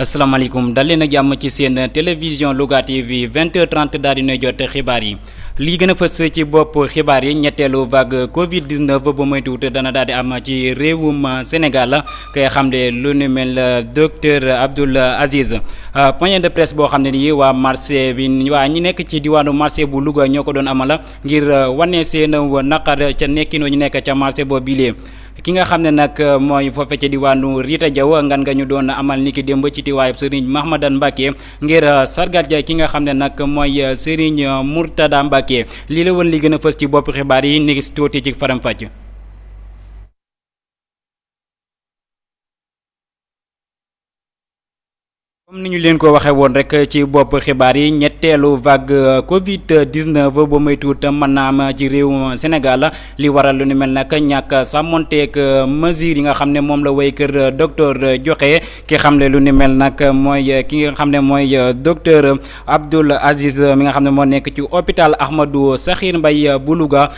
asalaamaaleykum dal leen ak jàmm ci seen télévision Louga TV 20h30 daal di nuy jot xibaar yi lii gën a fës ci bopp xibaar yi ñetteelu vague Covid 19 ba moytuwut dana daal di am ci réewum Sénégal koy xam ne lu nu mel docteur Abdoul Aziz point de presse boo xam ne nii waa marché bi waa ñi nekk ci diwaanu marché bu Louga ñoo ko doon amala ngir wane seen naqar ca nekkinoo ñu nekk ca marché boobu bii ki nga xam ne nag euh, mooy foofe ca diwaanu Rita Diaw ngan nga ñu doon amal niki démb ci tiwaayub Serigne Mahmadan Mbacke ngir euh, sargal ja ki nga xam ne nag mooy euh, Serigne Mourtada Mbacke lii la woon li gën a fës ci bopp xibaar yi ni si tuuti ci faram fàcc comme ni ñu leen ko waxee woon rek ci bopp xibaar yi ñetteelu vague euh, Covid 19 ba may tuut mën naa am ci réewum Sénégal li waral lu ni mel nag ñàkk sàmmonteeg euh, mesures yi nga xam ne moom la way kër euh, docteur joxe ki xam ne lu ni mel nag mooy ki nga xam ne mooy docteur Abdoul Aziz mi nga xam ne moo nekk ci hôpital Ahmadou Sakhir mbay bu Louga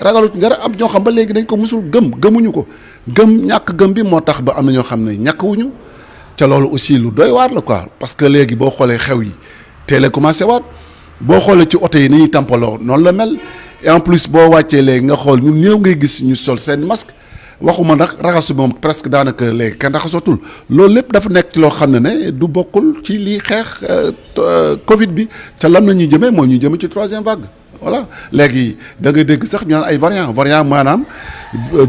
ragalu ci dara am ñoo xam ba léegi dañ ko musul gëm gëmuñu ko gëm ñàkk gëm bi moo tax ba am na ñoo xam ne ñàkkuwuñu ca loolu aussi lu doy waar la quoi parce que léegi boo xoolee xew yi teel a commencé waat boo xoolee ci oto yi ni ñuy tampaloo noonu la mel et en plus boo wàccee léegi nga xool ñu néew ngay gis ñu sol seen masque waxuma nag raxasu moom presque daanaka léegi kenn raxasootul loolu lépp dafa nekk ci loo xam ne ne du bokkul ci lii xeex euh, euh, Covid bi ca lan la ñuy jëmee mooy ñu jëmee ci troisième vague. voilà léegi da ngay dégg sax ñu naan ay variant variant maanaam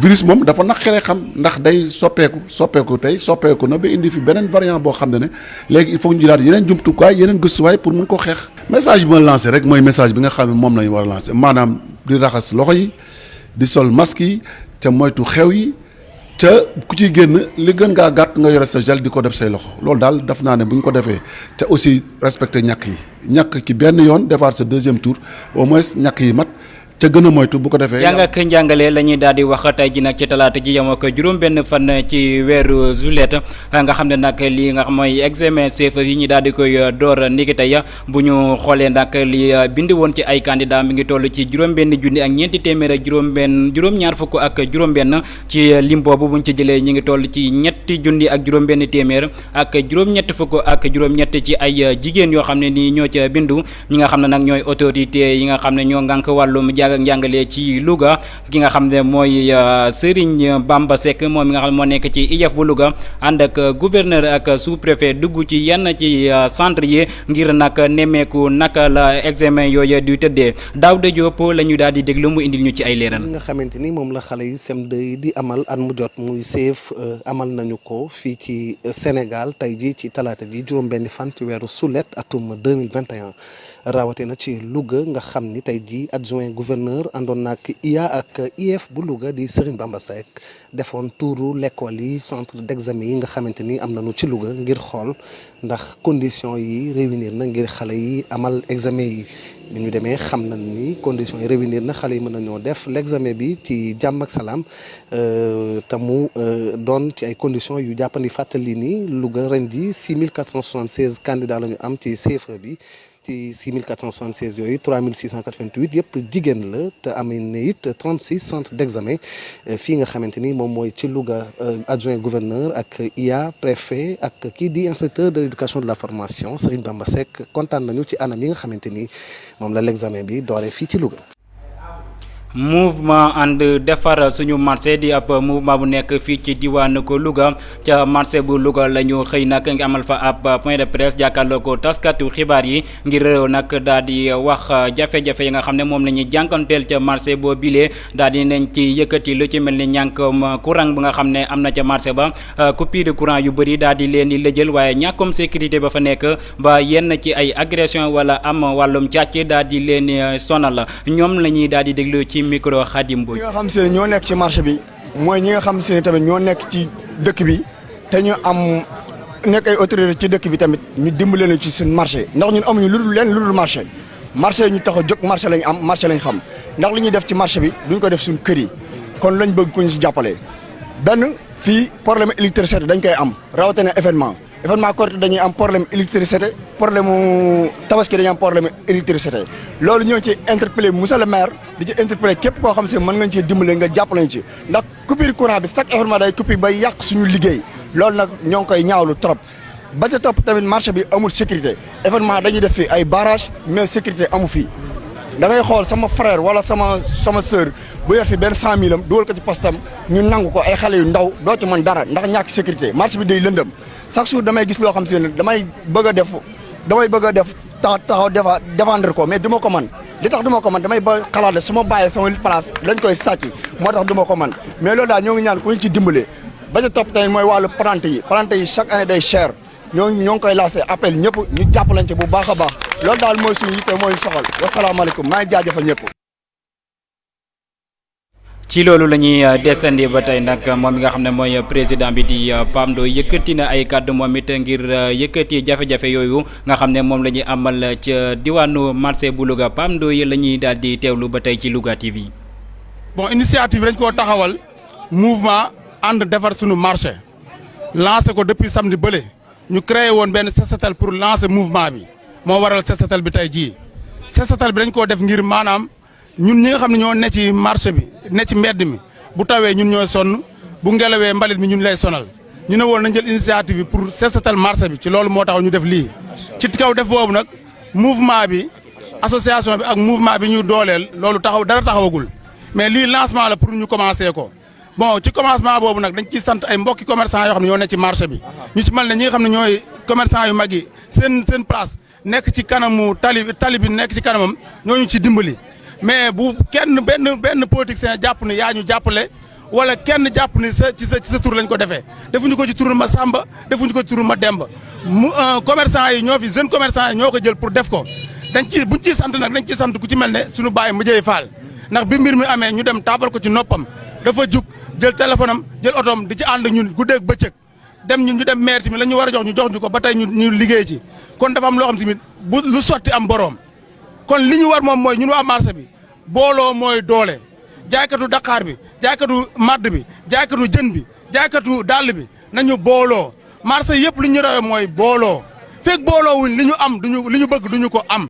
virus moom dafa naqaree xam ndax day soppeeku soppeeku tey soppeeku na ba indi fi beneen variant boo xam ne ne léegi il faut ñu jëlaat yeneen jumtukaay yeneen gëstuwaay pour mun ko xeex. message bi ma lancé rek mooy message bi nga xam ne moom lañu war a lancé maanaam di raxas loxo yi di sol masque yi te moytu xew yi. ca ku ciy génn li gën ngaa gàtt nga yore sa gel di ko def say loxo loolu daal daf naa ne bu ñu ko defee ca aussi respecté ñàkk yi ñàkk ci benn yoon defaat sa deuxième tour au moins ñàkk yi mat ca gën a moytu bu ko defee. jàng ak njàngale la ñuy daal di wax tey ji nag ci talaata ji yem ak juróom-benn fan ci weeru juillet nga xam ne nag lii nga xam mooy examen CFEE yi ñu daal di koy door niki tey bu ñu xoolee nag li euh, bind woon ci ay candidat mi ngi toll ci juróom-benn junni ak ñeenti téeméer ak juróom-benn juróom-ñaar fukk ak juróom-benn ci euh, lim boobu buñ ci jëlee ñi ngi toll ci ñetti junni ak juróom-benn téeméer ak juróom-ñett fukk ak juróom-ñett ci ay euh, jigéen yoo xam ne nii ñoo ca bindu ñi nga xam ne nag ñooy autorité yi nga xam ne ñoo ngànk wàllum jaag ak njàngale ci Louga ki nga xam ne mooy euh, Serigne Bamba Seck moom mi nga xam ne moo nekk ci IEF bu Louga ànd ak euh, gouverneur ak euh, sous préfet dugg ci yenn ci centre yi ngir nag nemmeeku naka la examen yooyu di tëddee Daouda Diop la ñu daal di déglu mu indil ñu ci ay leeral. li nga xamante ni moom la xale yi sem 2 yi di amal at mu jot muy seef amal nañu ko fii ci Sénégal tey jii ci talaata ji juróom-benni fan ci weeru sulet atum 2021 Rawatina ci Luga nga xam ni tey jii adjoint gouverneur àndoon na ak IA ak IEF bu Luga di Sëriñ Bamba Seck defoon tuuru lekkool yi centre d'examen yi nga xamante ni am nañu ci Luga ngir xool ndax condition yi réunir na ngir xale yi amal examen yi bi ñu demee xam nañ ni condition yi réunir na xale yi mën nañoo def l'examen bi ci jàmm ak salaam Euh, te mu euh, doon ci ay conditions yu jàppandi fàttali ni Louga ren ji 6476 candidats la ñu am ci CFEE bi ci 6476 yooyu 3688 yëpp jigéen la te amee na it 36 centres d'examen euh, fii nga xamante ni moom mooy ci Louga adjoint gouverneur ak IA préfet ak kii di inspecteur de l'éducation de la formation Serigne Bamba Seck kontaan nañu ci anam yi nga xamante ni moom la l'examen bi dooree fii ci Louga. mouvement ànd defar suñu marché di ab mouvement bu nekk fii ci diwaanu ko Louga ca marché bu Louga la ñu xëy nag ngi amal fa ab point de presse jàkkaarloo ko taskatu xibaar yi ngir réew nag daal di wax jafe-jafe yi nga xam ne moom la ñuy jànkanteel ca marché boo bilee daal di nañ ci yëkkati lu ci mel ni ñànk courant bu nga xam ne am na ca marché ba Euh, coupure de courant yu bëri daal di leen di lëjël waaye ñàkkum sécurité ba fa nekk ba yenn ci ay agression wala am wàllum càcc daal di leen di euh, sonal ñoom la ñuy daal di déglu ci micro Khadim Mbodj. ñi nga xam si ne ñoo nekk ci marché bi mooy ñi nga xam si ne tamit ñoo nekk ci dëkk bi te ñu am nekk ay autorité ci dëkk bi tamit ñu dimbale leen ci seen marché ndax ñun amuñu lu dul leen lu dul marché marché ñu tax a jóg marché lañ am marché lañ xam ndax li ñuy def ci marché bi duñ ko def suñ kër yi kon lañ bëgg ku ñu si jàppale. benn fii problème électricité dañ koy am rawatina événement événement Korité dañuy am problème électricité problème mu tabaski dañuy am problème électricité loolu ñoo ci interpellé monsieur le maire di ci interpellé képp koo xam si mën nga ci dimbale nga jàpp lañ ci ndax coupure courant bi chaque événement day coupure bay yàq suñu liggéey loolu nag ñoo ngi koy ñaawlu trop. ba ca topp tamit marché bi amul sécurité événement dañuy def fii ay barrage mais sécurité amu fii da ngay xool sama frère wala sama sama sœur bu yor fi benn cent mille am dugal ko ci postam ñu nangu ko ay xale yu ndaw doo ci mën dara ndax ñàkk sécurité marché bi day lëndëm chaque jour damay gis loo xam si ne damay bëgg a def damay bëgg a def tax taxaw defa défendre ko mais du ma ko man li tax du ma ko man damay ba xalaat ne su ma bàyyee sama place lañ koy sàcc moo tax du ma ko man mais loolu daal ñoo ngi ñaan ku ñu ci dimbale ba ca topp tamit mooy wàllu plante yi plante yi chaque année day cher ñoo ñoo ngi koy lancé appel ñëpp ñu jàpp lañ ci bu baax a baax loolu daal mooy suñu yitte mooy soxal wasalaamaaleykum maa ngi jaajëfal ñëpp. ci loolu la ñuy euh, desandi ba tey nag moom mi nga xam ne mooy président bi di euh, Pape Ndoye yëkkati na ay kàddu moom it ngir euh, yëkkati jafe-jafe yooyu nga xam ne moom la ñuy amal ca diwaanu marché bu Louga Pape Ndoye la ñuy daal di teewlu ba tey ci Louga TV. bon initiative dañ koo taxawal. mouvement ànd defar sunu marché lancé ko depuis samedi bële ñu créé woon benn sesatal pour lancer mouvement bi moo waral sesatal bi tey jii sesatal bi dañ koo def ngir maanaam ñun ñi nga xam ne ñoo ne ci marché bi ne ci mbedd mi bu tawee ñun ñooy sonn bu ngelawee mbalit mi ñun lay sonal ñu ne woon nañ jël initiative bi pour sesatal marché bi ci loolu moo tax ñu def lii ci kaw def boobu nag mouvement bi association bi ak mouvement bi ñu dooleel loolu taxaw dara taxawagul mais lii lancement la pour ñu commencer ko bon ci commencement boobu nag dañ ciy sant ay mbokki commerçant yoo xam ne ñoo ne ci marché bi ñu ci mel ne ñi nga xam ne ñooy commerçant yu mag yi seen seen place nekk ci kanamu tali tali bi nekk ci kanamam ñooñu ci dimbali mais bu kenn benn benn politicien jàpp ne yaa ñu jàppale wala kenn jàpp ni sa ci sa ci sa tur lañ ko defee defuñu ko ci turu ma Samba defuñu ko ci turu ma Demba mu euh, commerçant yi ñoo fi jeune commerçant yi ñoo ko jël pour def ko dañ ci buñ ciy sant nag dañ ciy sant ku ci mel ne suñu bàyyi mu jëy faal ndax bi mbir mi amee ñu dem taabal ko ci noppam dafa jug jël téléphone am jël otoom di ci ànd ñun guddeeg bëccëg dem ñu ñu dem maire tamit la ñu war a jox ñu jox ñu ko ba tey ñu ñu liggéey ci kon dafa am loo xam tamit bu lu sotti am boroom kon li ñu war moom mooy ñun waa marché bi booloo mooy doole jaaykatu daqaar bi jaaykatu madd bi jaaykatu jën bi jaaykatu dàll bi nañu booloo marché yëpp li ñu rawee mooy booloo fekk booloo wuñ li ñu am duñu li ñu bëgg duñu ko am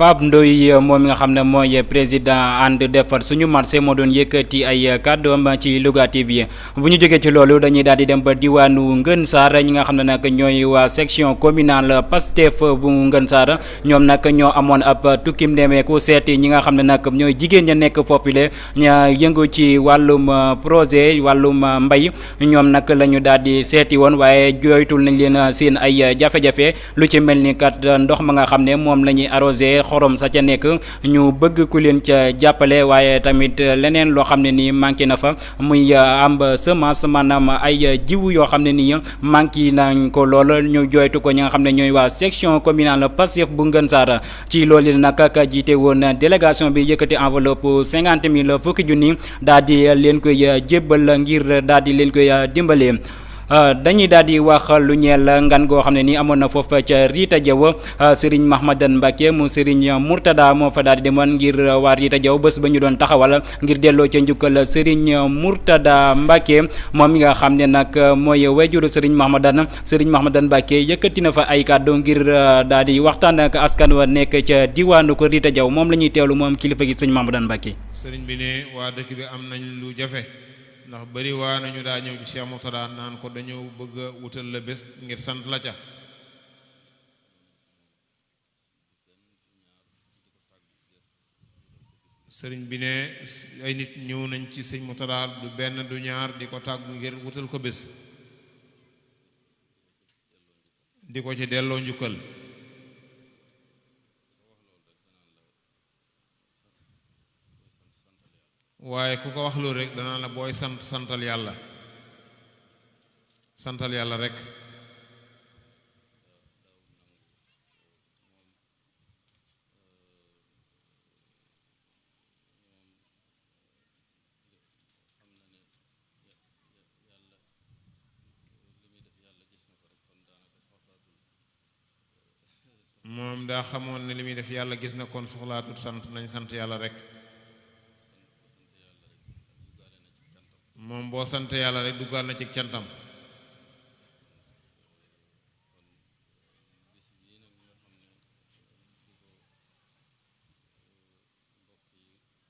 Pape Ndoye moom mi nga xam ne mooy président ànd defar suñu marché moo doon yëkkati ay kàddoom ci Louga TV bu ñu jógee ci loolu dañuy daal di dem ba diwaanu Ngën Saar ñi nga xam ne nag ñooy waa section communale Pastef bu Ngën Saar ñoom nag ñoo amoon ab tukkim ndemeeku seeti ñi nga xam ne nag ñooy jigéen ña nekk foofule ña yëngu ci wàllum projet wàllum mbay ñoom nag la ñu daal di seeti woon waaye jooytul nañ leen seen ay jafe-jafe lu ci mel ni kat ndox ma nga xam ne moom la ñuy arrosé xorom sa ca nekk ñu bëgg ku leen ca jàppale waaye tamit leneen loo xam ne nii manqué na fa muy euh, am semence maanaam ay jiwu yoo xam ne nii manqué nañ ko lool ñu jooytu ko ñi nga xam ne ñooy waa section communale Pastef bu Ngën Saara ci loolu nag ka jiite woon délégation bi yëkkati enveloppe cinquante mille fukki junni daal di leen koy jébbal ngir daal di leen koy dimbalee Euh, dañuy daal di wax lu ñeel ngan goo xam ne nii amoon na foofa ca Riita Jaw euh, Serigne Mahmadan Mbacke mu Serigne Mourtada moo fa daal di demoon ngir waa Riita Jaw bés ba ñu doon taxawal ngir delloo ca njukkal Serigne Mourtada Mbacke moom mi nga xam ne nag mooy wajuru Serigne Mahmadan Serigne Mahmadan Mbacke yëkkati na fa ay kàddu ngir euh, daal di waxtaan ak askan wa nekk ca diwaanu ko Riita Jaw moom la ñuy teewlu moom kilifa gi Serigne Mahmadan Mbacke. Serigne bi ne waa dëkk bi am nañ lu jafe. ndax bari waa nañu daa ñëw ci Cheikh Mourtada naan ko dañoo bëgg a wutal la bés ngir sant la ca sëriñ bi ne ay nit ñëw nañ ci sëñ Mourtada du benn du ñaar di ko tàggu ngir wutal ko bés di ko ci delloo njukkal waaye ku ko wax loolu rek danaa la booy sant santal yàlla santal yàlla rek xam na ne yàlla li muy def yàlla gis na ko rek kon daanaka soxlaatul moom daa xamoon ne li muy def yàlla gis na kon soxlaatul sant nañ sant yàlla rek moom boo sant yàlla rek duggaal na ci cantam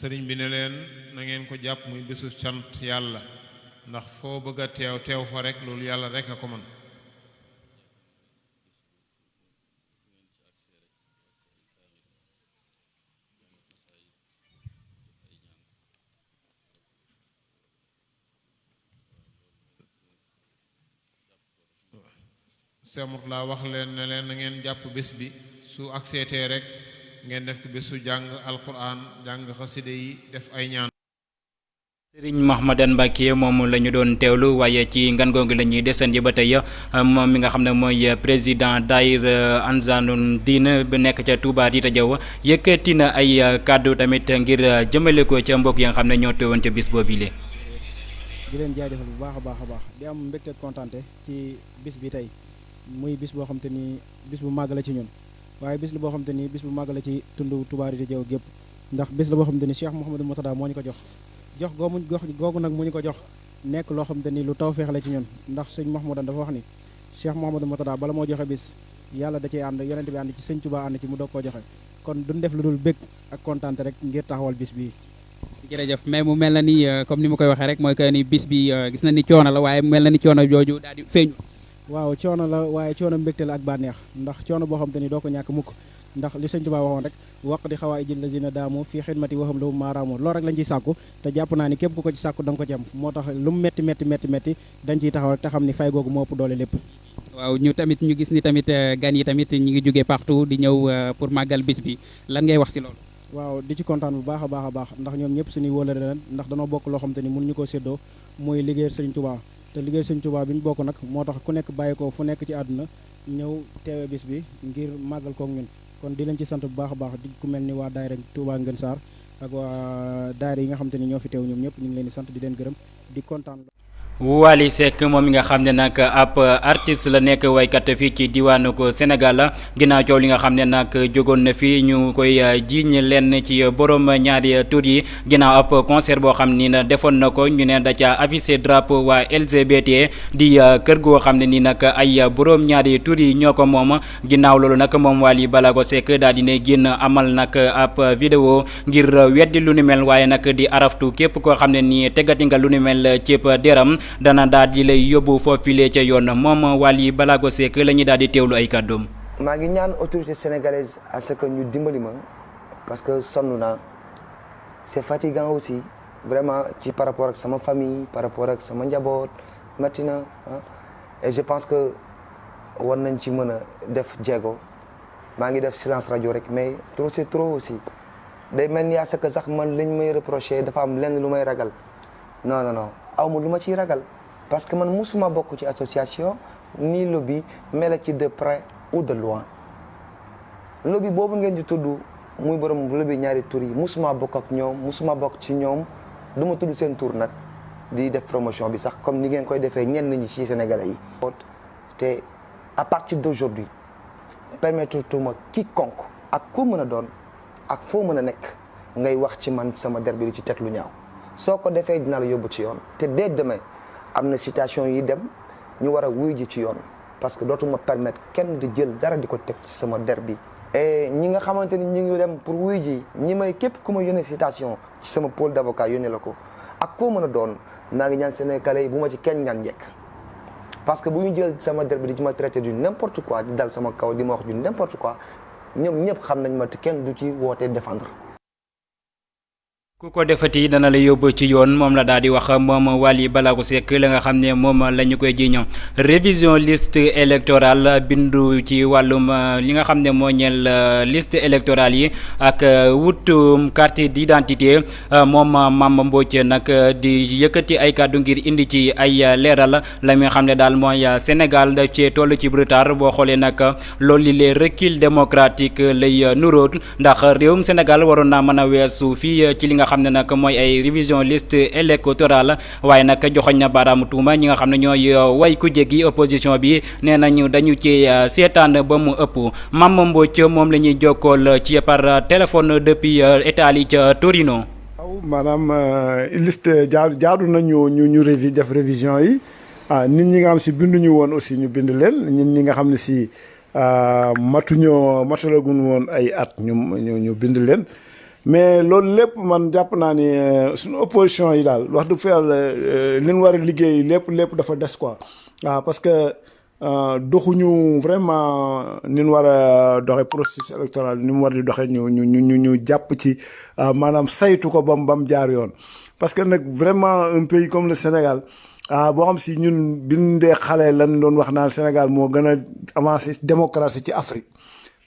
sëriñ bi ne leen na ngeen ko jàpp muy bésu cant yàlla ndax foo bëgg a teew teew fa rek loolu yàlla rek a ko mën Cheikh Mourtala wax leen ne leen na ngeen jàpp bés bi su ak seetee rek ngeen def ko bésu jàng alquran jàng xaside yi def ay ñaan sëriñ Mahmadan Mbàkke moom la ñu doon teewlu waaye ci ngan googu la ñuy desandi ba tey moom mi nga xam ne mooy euh, président daayir euh, Ansaarul Diin bu nekk ca Touba Rita Diaw yëkkati na ay euh, kàddu tamit ngir jëmale ko ca mbokk yi nga xam ne ñoo teewoon ca bis boobu lee di leen jaajëfal bu baax a baax a baax di am mbégte kontante ci bis bi tey muy bis boo xam te ni bis bu màgg la ci ñun waaye bis la boo xam te ni bis bu màgg la ci tund Touba Rita Diaw gépp ndax bis la boo xam te ni Cheikh Mouhamadou Moutada moo ñu ko jox jox goomu jox googu nag moo ñu ko jox nekk loo xam te ni lu tawféex la ci ñun ndax sëñ Mahmoudan dafa wax ni Cheikh Mouhamadou Moutada bala moo joxe bis yàlla da cee ànd yonent bi ànd ci sëñ Tuubaa ànd ci mu doog koo joxe kon duñ def lu dul bëgg ak kontaan rek ngir taxawal bis bii jërëjëf mais mu mel na ni euh, comme ni ma koy waxee rek mooy que ni bis bi euh, gis na ni coono la waaye mu mel na ni coono jooju daal di feeñu waaw coono la waaye coono mbégte la ak bànneex ndax coono boo xam te ni doo ko ñàkk mukk ndax li sëñ Tuubaa waxoon rek waq di xawaa ijil lazina daamu fii xidmati waxam lahum maaraamu loolu rek lañ ciy sàkku te jàpp naa ni képp ku ko ci sàkku da nga ko ci am moo tax lu mu metti metti metti metti dañ ciy taxaw rek te xam ni fay googu moo ëpp doole lépp waaw ñu tamit ñu gis ni tamit euh, gan yi tamit ñu ngi jógee partout di ñëw euh, pour màggal bis bi lan ngay wax si loolu waaw di ci kontaan bu baax a baax a baax ndax ñoom ñëpp suñuy wóolare leen ndax danoo bokk loo xam te ni mun ñu koo séddoo mooy liggéeyal Sëriñ Tuubaa te liggéeyal Sëriñ Tuubaa bi ñu bokk nag moo tax ku nekk bàyyi ko fu nekk ci àdduna ñëw teewe bis bi ngir màggal kook ñun kon di leen ci sant bu baax a baax di ku mel ni waa daayira Touba Ngën Saar ak waa daayira yi nga xam te ne ñoo fi teew ñoom ñëpp ñu ngi leen di sant di leen gërëm di kontaan Wally Seck moom mi nga xam ne nag ab artiste la nekk waykat fii ci diwaanu ko Sénégal ginnaaw coow li nga xam ne nag jógoon na fii ñu koy jiiñ lenn ci borom ñaari tur yi ginnaaw ab concert boo xam ni defoon na ko ñu ne da ca affiché drapeau waa LGBT di kër goo xam ne ni nag ay borom ñaari tur yi ñoo ko moom ginnaaw loolu nag moom Wally Balago Seck daal di ne génn amal nag ab vidéo ngir weddi lu ni mel waaye nag di araftu képp koo xam ne nii tegati nga lu ni mel cépp deram dana daal di lay yóbbu foofilee ca yoon moom Wally Balago Seck la ñuy daal di teewlu ay kàddoom. maa ngi ñaan autorité sénégalaise à ce que ñu dimbali ma parce que sonn naa c'est fatigant aussi vraiment ci par rapport ak sama famille par rapport ak sama njaboot métti na ah. et je pense que war nañ ci mën a def jéego maa ngi def silence rajo rek mais trop c'est trop aussi day mel ni à ce que sax man liñ may reproché dafa am lenn lu may ragal non non non aw ma lu ma ciy ragal parce que man musuma bokk ci association ni lobby mais la ci de près ou de loin. lobby boobu ngeen di tudd muy borom lobby ñaari tur yi musuma bokk ak ñoom musuma bokk ci ñoom du ma tudd seen tur nag di def promotion bi sax comme ni ngeen koy defee ñenn ñi ci sénégalais yi. te à partir d'aujourd'hui permettre tuma quiconque ak ku mën a doon ak foo mën a nekk. ngay wax ci man sama der bi di ci teg lu ñaaw soo ko defee dinaa la yóbbu ci yoon te dès demain am na citation yi dem ñu war a wuy ji ci yoon parce que dootuma permettre kenn di jël dara di ko teg ci sama der bi et ñi nga xamante ni ñu ngi dem pour wuy ji ñi may képp ku ma yónnee citation ci sama pôle d'avocat yónnee la ko ak koo mën a doon maa ngi ñaan Sénégalais yi bu ma ci kenn ñaan njekk parce que bu ñu jël sama der bi di ci ma traité du n'importe quoi di dal sama kaw di ma wax du n'importe quoi ñoom ñëpp xam nañ ma te kenn du ci woote défendre. ku ko defati dana la yóbbu ci yoon moom la daal di wax moom Waly Balago Seck la nga xam ne moom la ñu koy jiiñoo révision liste électorale bindu ci wàllum euh, li nga xam ne moo ñeel euh, liste électorale yi ak euh, wutum carte d'identité moom Mame Mbodj nag di yëkkati ay kàddu ngir indi ci ay leeral la mi nga xam ne daal mooy Sénégal daf cee toll ci retard boo xoolee nag loolu les recul démocratique lay euh, nuróot ndax réewum Sénégal waroon naa mën a weesu fii euh, ci li nga xam ne nag mooy ay révision liste électorale waaye nag joxoñ na baaraamu tuuma ñi nga xam ne ñooy euh, way ku jéggi opposition bi nee nañu dañu ci seetaan ba mu ëpp Mame Mbodj moom la ñuy jokkool ci par téléphone depuis Italie ca Torino. waaw maanaam liste jaadu jaadu nañu ñu ñu révi def révision yi. ah nit ñi nga xam si binduñu woon aussi ñu bind leen nit ñi nga xam ne si ah, matuñoo matalagun woon ay at ñu ñu ñu bind leen mais loolu lépp man jàpp naa ni euh, suñu opposition yi daal wax dëgg fa yàlla euh, li ñu war a liggéey lépp lépp dafa des quoi waaw parce que Euh, doxuñu vraiment ni ñu war a doxe processus électoral ni mu war di doxe ñu ñu ñu ñu ñu jàpp ci euh, maanaam saytu ko bam bam jaar yoon parce que nag vraiment un pays comme le Sénégal ah boo xam si ñun biñ dee xale lan doon wax naan Sénégal moo gën a avancé démocratie ci Afrique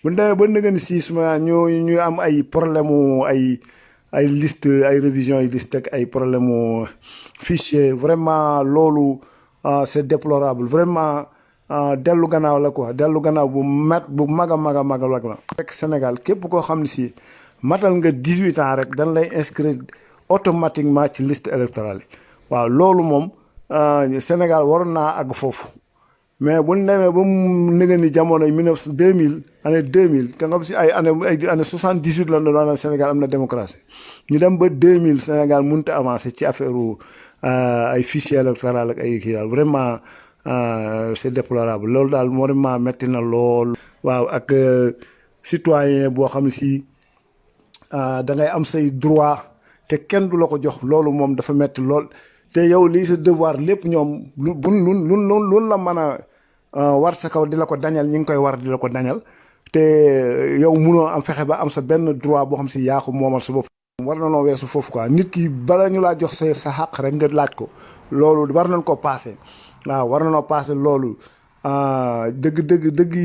bu ñu demee ba nga ni si suma ñu ñu am ay problème mu ay ay liste ay révision yi liste ak ay problème mu fichier vraiment loolu ah c'est déplorable vraiment ah dellu gannaaw la quoi dellu gannaaw bu mat bu mag a mag a mag a mag la. fekk Sénégal képp koo xam ne si matal nga 18 ans rek dañ lay inscrire automatiquement ci liste électorale yi waaw loolu moom ah, Sénégal waroon naa àgg foofu mais bu ñu demee ba mu nëgë ni jamono 19 2000 année 2000 te nga si ay année ay année 78 la doon année Sénégal am na démocratie ñu dem ba 2000 Sénégal mënut a avancer ci affaire ay fichier électoral ak ay kii daal vraiment c'est déplorable loolu daal vraiment metti na lool. waaw ak citoyen boo xam ne si da ngay am say droit te kenn du la ko jox loolu moom dafa metti lool te yow lii sa devoir lépp ñoom lu bu lu lu lu la mën a. Euh, war sa kaw di la ko dañal ñi ngi koy war di la ko dañal te euh, yow munoo am fexe ba am sa benn droit boo xam si yaa ko moomal sa bopp. war na noo weesu foofu quoi nit ki bala ñu laa jox sa sa xàq rek nga laaj ko loolu war nañ ko passé waaw war na noo passé loolu euh, dëgg dëgg dëgg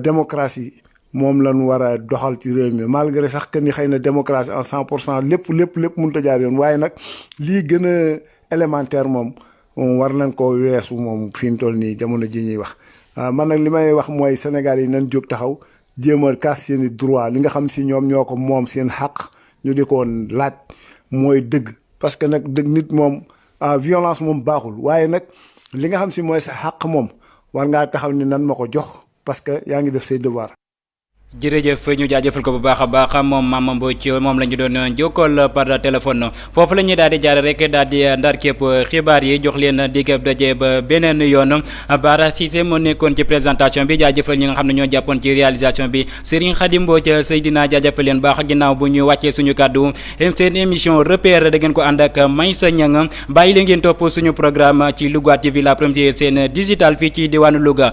démocratie moom lañ war a doxal ci réew mi malgré sax que ni xëy na démocratie en cent pour cent lépp lépp lépp mënut a jaar yoon waaye nag lii gën a élémentaire moom. moom war nañ koo weesu moom fi mu toll nii jamono ji ñuy wax ah man nag li may wax mooy Sénégal yi nañ jóg taxaw jéem a kaas seen i droit li nga xam si ñoom ñoo ko moom seen xàq ñu di ko laaj mooy dëgg parce que nag dëgg nit moom ah violence moom baaxul waaye nag li nga xam si mooy sa xàq moom war ngaa taxaw ni nan ma ko jox parce que yaa ngi def say devoir jërëjëf ñu jaajëfal ko bu baax a baax moom Mame Mbodj moom la ñu doon jokkool par téléphone foofu la ñuy daal di jaar rek daal di ndar képp xibaar yi jox leen digab daje ba beneen yoon Bara Cissé moo nekkoon ci présentation bi jaajëfal ñi nga xam ne ñoo jàppoon ci réalisation bi Serigne Khadim Mbodj Seydina jaajëfal leen baax ginnaaw bu ñu wàccee suñu kàddu seen émission repère da ngeen ko ànd ak Maysa Niang bàyyi leen ngeen topp suñu programme ci Louga TV la première seen digital fii ci diwaanu Louga